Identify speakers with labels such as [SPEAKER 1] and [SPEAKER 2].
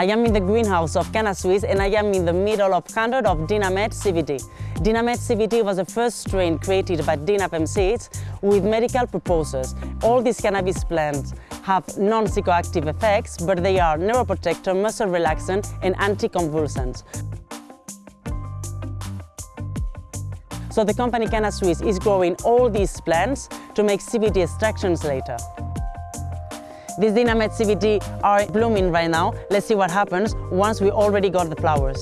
[SPEAKER 1] I am in the greenhouse of Canna Suisse and I am in the middle of 100 of Dinamed CBD. Dinamed CBD was the first strain created by Dinafem seeds with medical purposes. All these cannabis plants have non-psychoactive effects, but they are neuroprotector, muscle relaxant and anticonvulsants. So the company Canna Suisse is growing all these plants to make CBD extractions later. These Dinamed CBD are blooming right now. Let's see what happens once we already got the flowers.